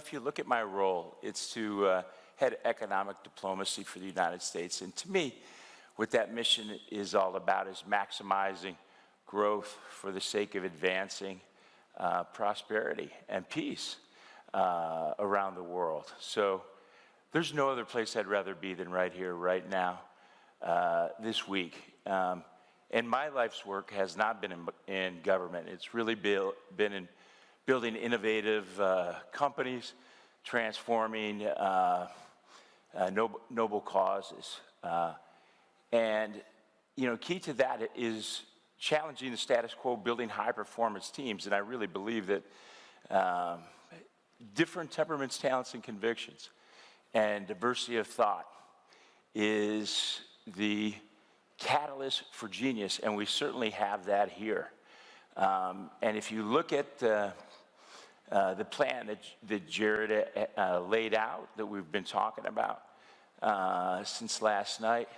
If you look at my role, it's to uh, head economic diplomacy for the United States. And to me, what that mission is all about is maximizing growth for the sake of advancing uh, prosperity and peace uh, around the world. So there's no other place I'd rather be than right here, right now, uh, this week. Um, and my life's work has not been in, in government. It's really build, been in building innovative uh, companies, transforming uh, uh, noble, noble, causes. Uh, and, you know, key to that is challenging the status quo, building high performance teams. And I really believe that um, different temperaments, talents, and convictions and diversity of thought is the catalyst for genius, and we certainly have that here. Um, and if you look at uh, uh, the plan that, that Jared uh, laid out, that we've been talking about uh, since last night,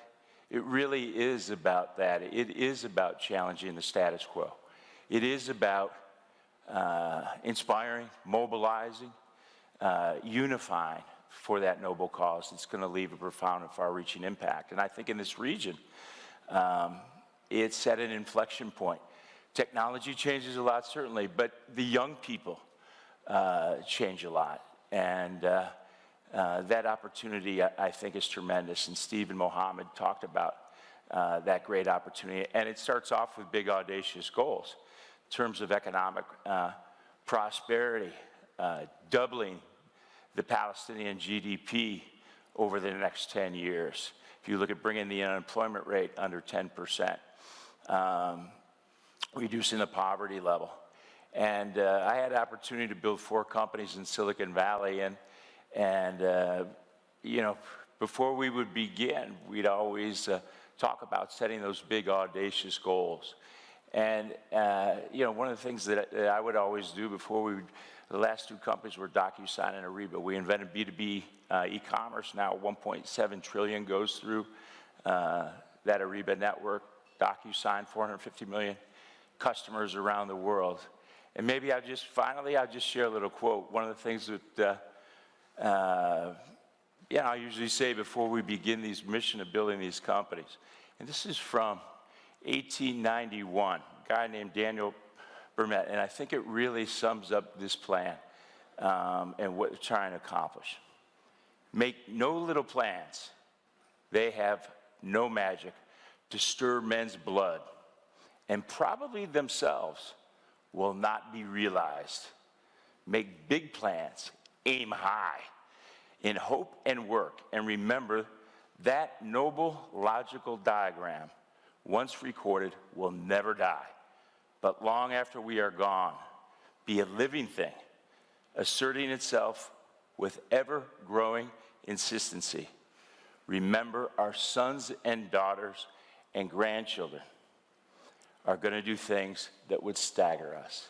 it really is about that. It is about challenging the status quo. It is about uh, inspiring, mobilizing, uh, unifying for that noble cause It's going to leave a profound and far-reaching impact. And I think in this region, um, it's at an inflection point. Technology changes a lot, certainly, but the young people uh, change a lot. And uh, uh, that opportunity, I, I, think, is tremendous. And Steve and Mohammed talked about uh, that great opportunity. And it starts off with big, audacious goals in terms of economic uh, prosperity, doubling the Palestinian GDP over the next 10 years. If you look at bringing the unemployment rate under 10%, um, reducing the poverty level. And uh, I had opportunity to build four companies in Silicon Valley, and, and uh, you know, before we would begin, we'd always uh, talk about setting those big, audacious goals. And, uh, you know, one of the things that, that I would always do before we would the last two companies were DocuSign and Ariba. We invented B2B uh, e-commerce. Now 1.7 trillion goes through uh, that Ariba network. DocuSign, 450 million customers around the world. And maybe I'll just, finally, I'll just share a little quote. One of the things that, uh, uh, yeah, I usually say before we begin these mission of building these companies. And this is from 1891, a guy named Daniel Burnham, and I think it really sums up this plan um, and what we're trying to accomplish. Make no little plans. They have no magic to stir men's blood, and probably themselves will not be realized. Make big plans, aim high, in hope and work, and remember that noble logical diagram, once recorded, will never die but long after we are gone, be a living thing, asserting itself with ever growing insistency. Remember, our sons and daughters and grandchildren are going to do things that would stagger us.